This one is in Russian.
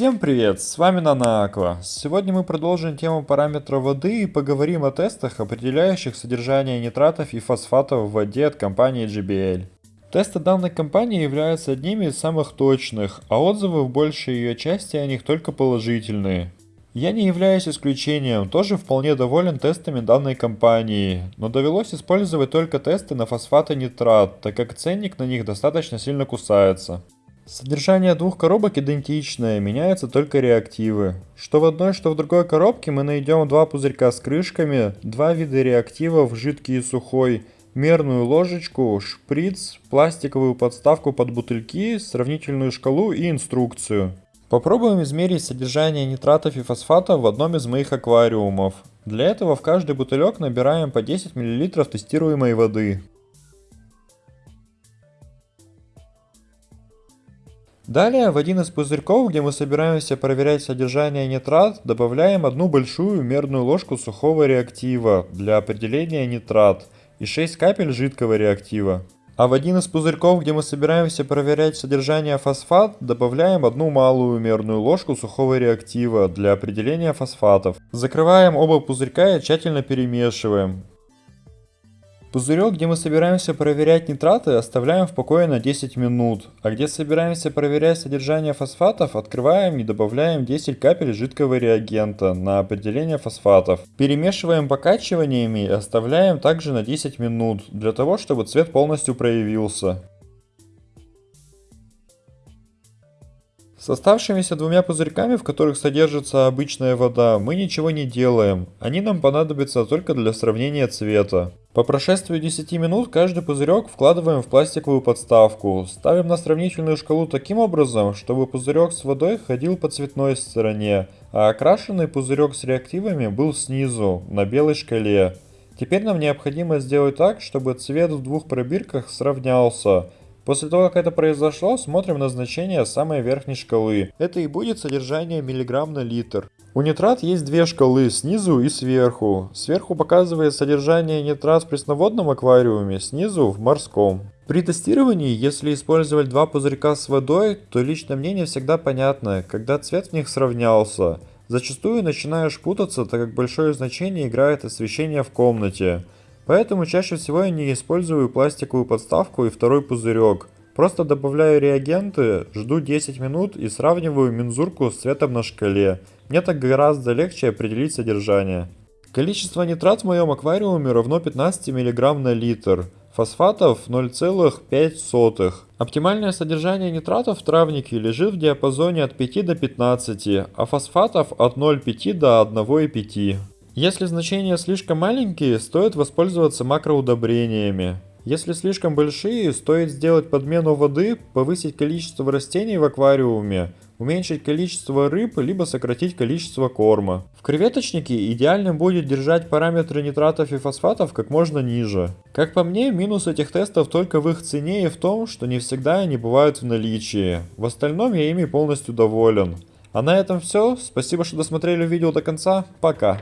Всем привет, с вами Нанааква. Сегодня мы продолжим тему параметра воды и поговорим о тестах, определяющих содержание нитратов и фосфатов в воде от компании GBL. Тесты данной компании являются одними из самых точных, а отзывы в большей ее части о них только положительные. Я не являюсь исключением, тоже вполне доволен тестами данной компании, но довелось использовать только тесты на фосфат и нитрат, так как ценник на них достаточно сильно кусается. Содержание двух коробок идентичное, меняются только реактивы. Что в одной, что в другой коробке мы найдем два пузырька с крышками, два вида реактивов, жидкий и сухой, мерную ложечку, шприц, пластиковую подставку под бутыльки, сравнительную шкалу и инструкцию. Попробуем измерить содержание нитратов и фосфатов в одном из моих аквариумов. Для этого в каждый бутылек набираем по 10 мл тестируемой воды. Далее в один из пузырьков, где мы собираемся проверять содержание нитрат, добавляем одну большую мерную ложку сухого реактива для определения нитрат и 6 капель жидкого реактива. А в один из пузырьков, где мы собираемся проверять содержание фосфат, добавляем одну малую мерную ложку сухого реактива для определения фосфатов. Закрываем оба пузырька и тщательно перемешиваем. Пузырек, где мы собираемся проверять нитраты, оставляем в покое на 10 минут, а где собираемся проверять содержание фосфатов, открываем и добавляем 10 капель жидкого реагента на определение фосфатов. Перемешиваем покачиваниями и оставляем также на 10 минут, для того, чтобы цвет полностью проявился. С оставшимися двумя пузырьками, в которых содержится обычная вода, мы ничего не делаем. Они нам понадобятся только для сравнения цвета. По прошествию 10 минут каждый пузырек вкладываем в пластиковую подставку. Ставим на сравнительную шкалу таким образом, чтобы пузырек с водой ходил по цветной стороне, а окрашенный пузырек с реактивами был снизу, на белой шкале. Теперь нам необходимо сделать так, чтобы цвет в двух пробирках сравнялся. После того, как это произошло, смотрим на значение самой верхней шкалы. Это и будет содержание миллиграмм на литр. У нитрат есть две шкалы, снизу и сверху. Сверху показывает содержание нитрат в пресноводном аквариуме, снизу в морском. При тестировании, если использовать два пузырька с водой, то лично мне не всегда понятно, когда цвет в них сравнялся. Зачастую начинаешь путаться, так как большое значение играет освещение в комнате. Поэтому чаще всего я не использую пластиковую подставку и второй пузырек. Просто добавляю реагенты, жду 10 минут и сравниваю мензурку с цветом на шкале. Мне так гораздо легче определить содержание. Количество нитрат в моем аквариуме равно 15 мг на литр. Фосфатов 0,5. Оптимальное содержание нитратов в травнике лежит в диапазоне от 5 до 15, а фосфатов от 0,5 до 1,5. Если значения слишком маленькие, стоит воспользоваться макроудобрениями. Если слишком большие, стоит сделать подмену воды, повысить количество растений в аквариуме, уменьшить количество рыб, либо сократить количество корма. В креветочнике идеальным будет держать параметры нитратов и фосфатов как можно ниже. Как по мне, минус этих тестов только в их цене и в том, что не всегда они бывают в наличии. В остальном я ими полностью доволен. А на этом все. Спасибо, что досмотрели видео до конца. Пока.